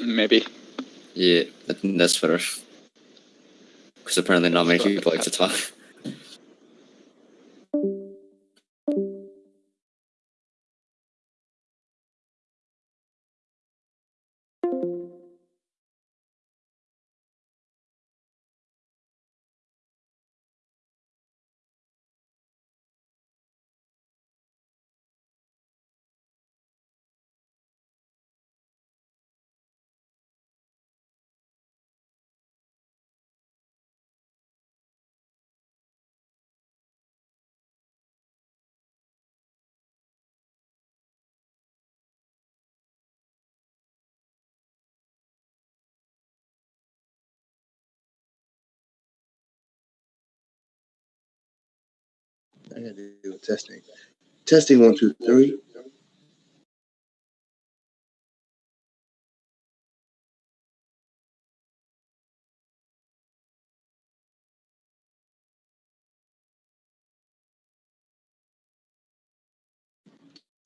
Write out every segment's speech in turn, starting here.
Maybe. Yeah, I think that's better. Because apparently not many people like to talk. I gotta do testing. Testing one, two, three.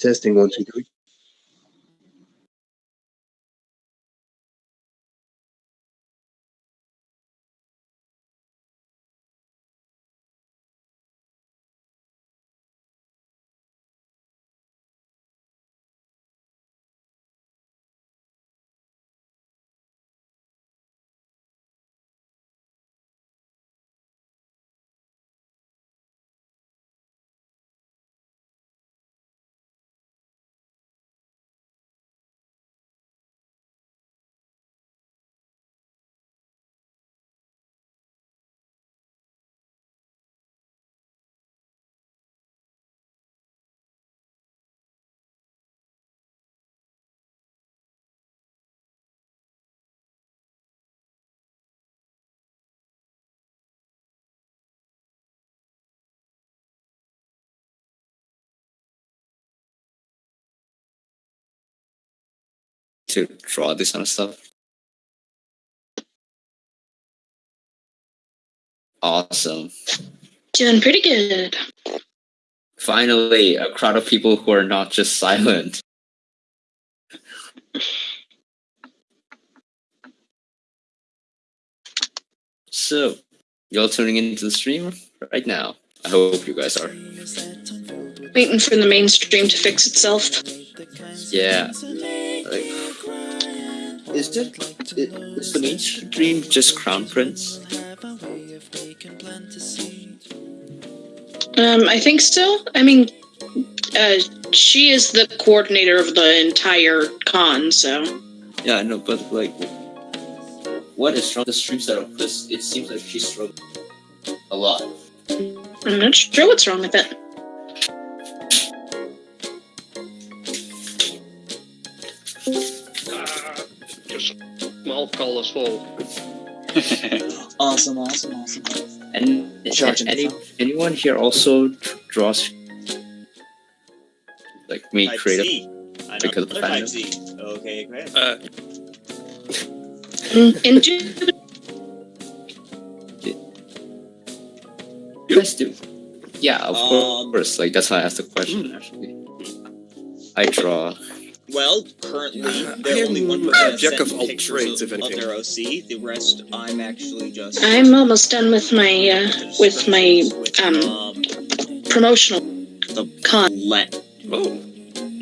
Testing one, two, three. To draw this kind of stuff. Awesome. Doing pretty good. Finally, a crowd of people who are not just silent. So, y'all tuning into the stream right now. I hope you guys are. Waiting for the mainstream to fix itself. Yeah. Is it, is the mainstream just Crown Prince? Um, I think so. I mean, uh, she is the coordinator of the entire con, so. Yeah, I know, but like, what is wrong with the stream setup? Because it seems like she's struggling a lot. I'm not sure what's wrong with it. Just small colors full. awesome, awesome, awesome. And, Charging any, the anyone here also draws like me Type creative Z. I because of the another fandom? Z. Okay, great. Uh, Into do? Yeah, of Um, course. Like that's why I asked the question. Actually, I draw. Well, currently, they're I am only one a percent jack of all trades, of, if of their OC. The rest, I'm actually just. I'm almost done with my uh, with my um um, promotional the con, let. oh,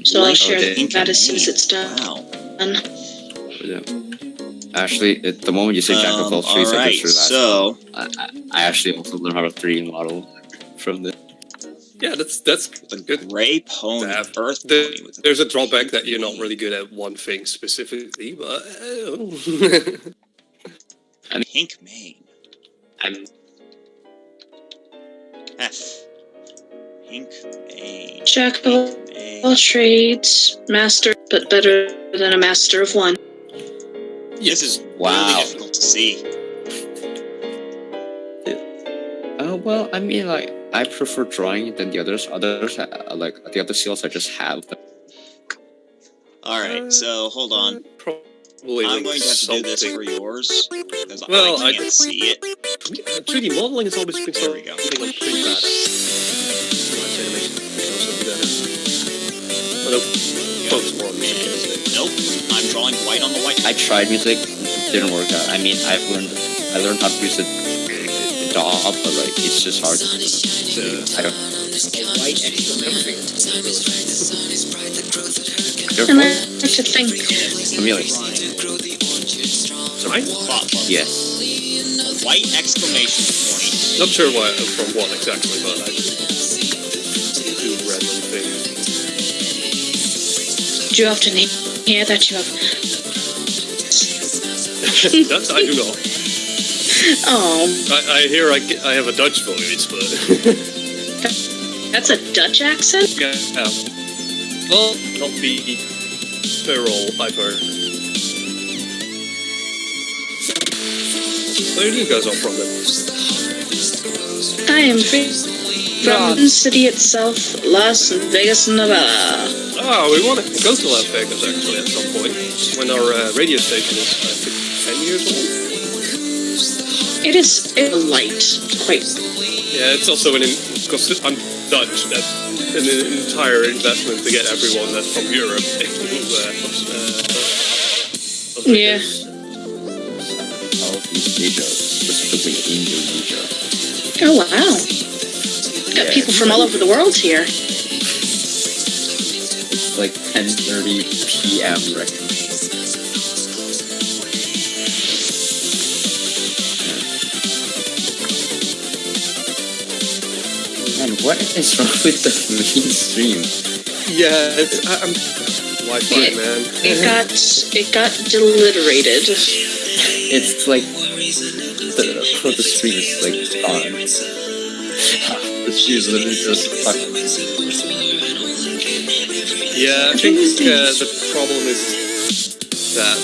so I'll share okay. that as soon as it's done. Wow. Yeah. Actually, at the moment you say jack of all Um, trades, I alright, just realized so I, I, I actually also learned how to 3D model from the. Yeah, that's that's a good. Gray Pony, Dab. Earth The- Pony with There's a drawback that you're not really good at one thing specifically, but uh, pink mane. I'm F. Pink mane. Jack of all Mane. trades, master, but better than a master of one. This is Wow. really difficult to see. Uh, well, I mean, like, I prefer drawing than the others. Others uh, like the other seals, I just have them. All right, so hold on. Probably I'm going to have to do this for yours because well, I can't I, see it. 3D modeling is always been something like pretty bad. Nope. Uh, nope. I'm drawing white on the white. I tried music, didn't work out. I mean, I've learned, I learned how to use it the DAW, but like, it's just hard. I don't. white exclamation. Your And I voice? like to think, Amelia. Sorry? Bob, Yes. white exclamation point. Not sure why, uh, from what exactly, but I just do random things. do you often hear that you have? that I do not. Oh, I, I hear I, get- I have a Dutch voice, but that's a Dutch accent. yeah. Well, not the feral I've heard. Where are you guys all from then? I am free from the city itself, Las Vegas, Nevada. Oh, we want to go to Las Vegas actually at some point when our uh, radio station is I think ten years old. It is a light, quite. Yeah, it's also an because I'm Dutch. That's an entire investment to get everyone that's from Europe uh, uh, Yeah. Vegas. Southeast Asia, specifically Indonesia. Oh wow! Got Yeah. people from all over the world here. It's like 10:30 p.m. right what is wrong with the mainstream? Yeah, it's I, I'm Wi-Fi Yeah. man. It got it got deliterated. It's like the, the stream is like gone. the stream is literally just fucked. Yeah, I think uh, the problem is that